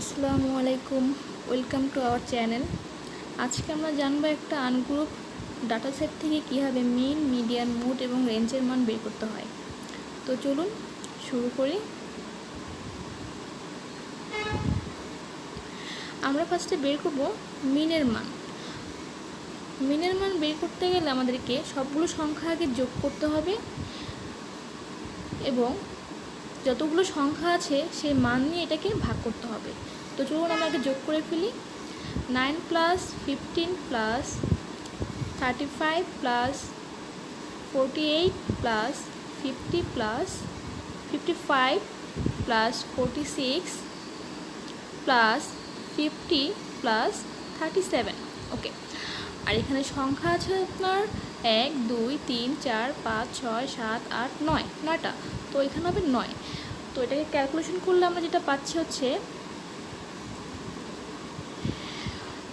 আসসালামু আলাইকুম, welcome to our channel. আজকে আমরা জানব একটা আনগ্রুপ ডাটা সেট থেকে কীভাবে মিন, মিডিয়ান মুড এবং রেঞ্জের মান বের করতে হয়। তো চলুন শুরু করি। আমরা ফার্স্টে বের করব মিনের মান। মিনের মান বের করতে গেলে আমাদেরকে সবগুলো সংখ্যা আগে যোগ করতে হবে এবং যতগুলো সংখ্যা আছে, সেই মান নিয়ে এটাকে ভাগ করতে হবে। তো চলুন আমরা আগে যোগ করে ফেলি। Nine plus fifteen plus thirty five plus forty eight plus fifty plus fifty five plus forty six plus fifty plus thirty seven. Okay. আর এখানে সংখ্যা আছে আপনার এক, দুই, তিন, চার, পাঁচ, ছয়, সাত, আট, নয়, নয়টা। তো এখানে হবে নয়। তো এটাকে ক্যালকুলেশন করলে আমরা যেটা পাচ্ছি হচ্ছে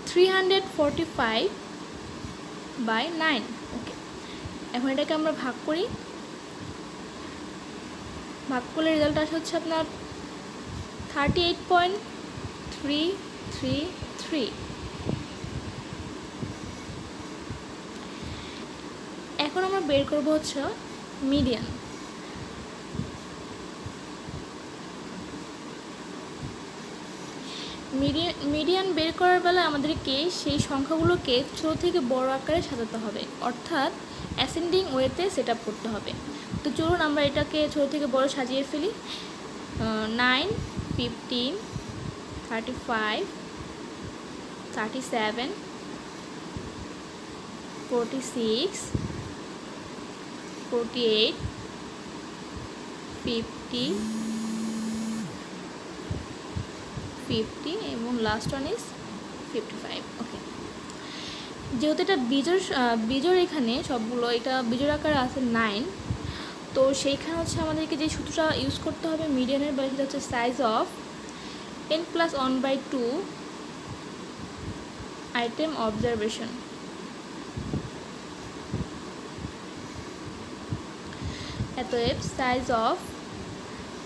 three hundred five by nine okay এখন এটাকে আমরা ভাগ করি। ভাগ করলে রেজাল্ট আসে হচ্ছে আপনার thirty eight point three three three এখন আমরা বের করব হচ্ছে মিডিয়ান মিডিয়ান মিডিয়ান বের করার বেলা আমাদেরকে সেই সংখ্যাগুলোকে ছোটো থেকে বড় আকারে সাজাতে হবে। অর্থাৎ অ্যাসেন্ডিং ওয়েতে সেট করতে হবে। তো চলুন আমরা এটাকে ছোটো থেকে বড় সাজিয়ে ফেলি। Nine fifteen thirty five thirty seven forty six forty eight fifty fifty এবং last one is fifty five okay যেহেতু এটা বিজোর বিজোর এখানে সবগুলো, এটা বিজোর আকারে আছে নাইন তো সেইখানে হচ্ছে আমাদেরকে যে সূত্রটা ইউজ করতে হবে মিডিয়ানের বা সেটা হচ্ছে size of n plus one by two item observation এতএব size of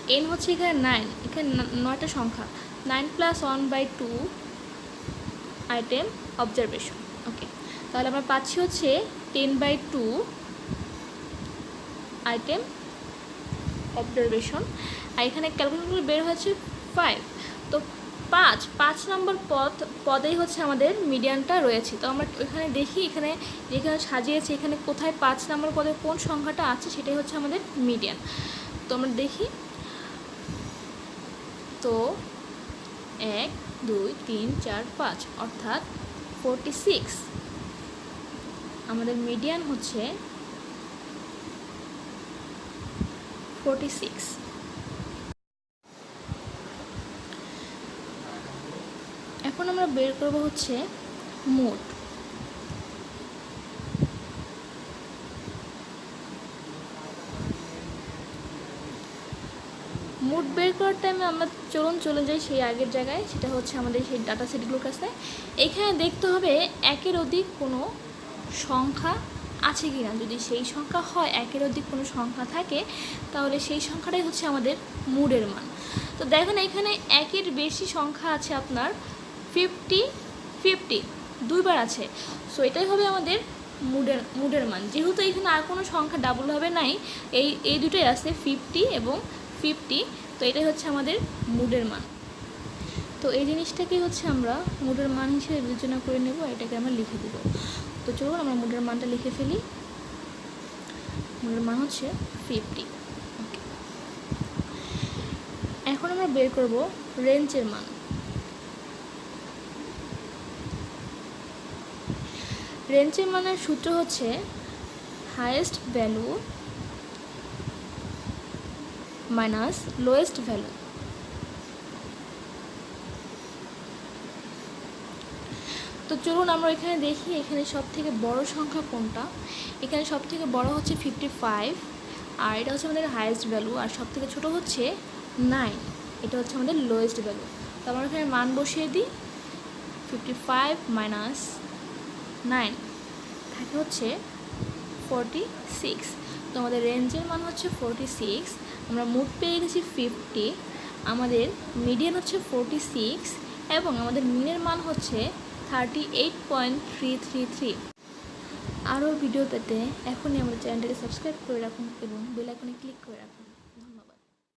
N হচ্ছে এখানে নাইন এখানে নয়টা সংখ্যা। Nine plus one by two item observation okay তাহলে আমরা পাচ্ছি হচ্ছে ten by two item observation আর এখানে ক্যালকুলেশনগুলো বের হয়েছে ফাইভ তো পাঁচ পাঁচ নম্বর পদ পদেই হচ্ছে আমাদের মিডিয়ানটা রয়েছে। তো আমরা এখানে দেখি, এখানে যেখানে সাজিয়েছি, এখানে কোথায় পাঁচ নম্বর পদে কোন সংখ্যাটা আছে, সেটাই হচ্ছে আমাদের মিডিয়ান। তো আমরা দেখি। তো এক, দুই, তিন, চার, পাঁচ, অর্থাৎ ফোরটি সিক্স আমাদের মিডিয়ান হচ্ছে ফোরটি সিক্স এখন আমরা বের করব হচ্ছে মোট। মুড বের করার টাইমে আমরা চলুন চলে যাই সেই আগের জায়গায়, সেটা হচ্ছে আমাদের সেই ডাটা সেটগুলোর কাছে। এখানে দেখতে হবে একের অধিক কোনো সংখ্যা আছে কি না যদি সেই সংখ্যা হয়, একের অধিক কোনো সংখ্যা থাকে, তাহলে সেই সংখ্যাটাই হচ্ছে আমাদের মুডের মান। তো দেখুন এখানে একের বেশি সংখ্যা আছে আপনার ফিফটি ফিফটি দুইবার আছে। সো এটাই হবে আমাদের মুডের মুডের মান। যেহেতু এখানে আর কোনো সংখ্যা ডাবলভাবে নাই, এই এই দুটোই আছে ফিফটি এবং ফিফটি তো এটাই হচ্ছে আমাদের মুডের মান। তো এই জিনিসটাকেই হচ্ছে আমরা মুডের মান হিসেবে বিবেচনা করে নেব এটাকে আমরা লিখে দেব। তো চলুন আমরা মুডের মানটা লিখে ফেলি। মুডের মান হচ্ছে ফিফটি এখন আমরা বের করব রেঞ্জের মান। রেঞ্জের মানের সূত্র হচ্ছে highest value minus lowest value তো চলুন আমরা এখানে দেখি এখানে সব থেকে বড় সংখ্যা কোনটা। এখানে সব থেকে বড় হচ্ছে ফিফটি ফাইভ আর এটা হচ্ছে আমাদের হায়েস্ট ভ্যালু আর সব থেকে ছোটো হচ্ছে নাইন এটা হচ্ছে আমাদের লোয়েস্ট ভ্যালু তো আমরা এখানে মান বসিয়ে দিই ফিফটি ফাইভ মাইনাস নাইন। থাকে হচ্ছে ফোরটি সিক্স তো আমাদের রেঞ্জের মান হচ্ছে ফোরটি সিক্স আমরা মুড পেয়ে গেছি ফিফটি আমাদের মিডিয়ান হচ্ছে ফোরটি সিক্স এবং আমাদের মিনের মান হচ্ছে thirty eight point three three three আরও ভিডিও পেতে এখনই আমাদের চ্যানেলটাকে সাবস্ক্রাইব করে রাখুন এবং বেল ক্লিক করে রাখুন।